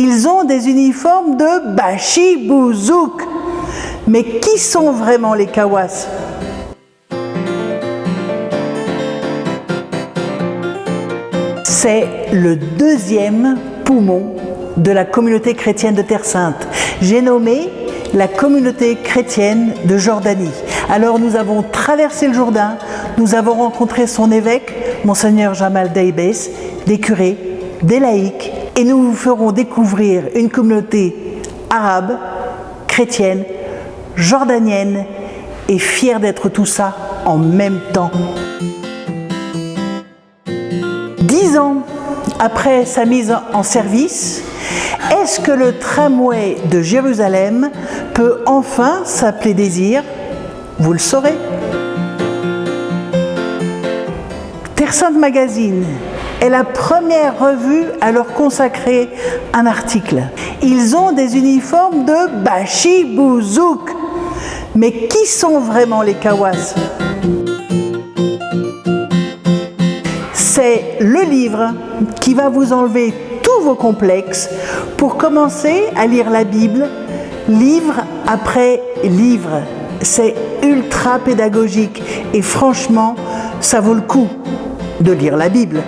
Ils ont des uniformes de Bachibouzouk. Mais qui sont vraiment les Kawas? C'est le deuxième poumon de la communauté chrétienne de Terre Sainte. J'ai nommé la communauté chrétienne de Jordanie. Alors nous avons traversé le Jourdain, nous avons rencontré son évêque, monseigneur Jamal Daibes, des curés, des laïcs, et nous vous ferons découvrir une communauté arabe, chrétienne, jordanienne, et fière d'être tout ça en même temps. Dix ans après sa mise en service, est-ce que le tramway de Jérusalem peut enfin s'appeler Désir? Vous le saurez. Terre Sainte Magazine est la première revue à leur consacrer un article. Ils ont des uniformes de Bachibouzouk. Mais qui sont vraiment les Kawas? C'est le livre qui va vous enlever tous vos complexes pour commencer à lire la Bible, livre après livre. C'est ultra pédagogique et franchement, ça vaut le coup de lire la Bible.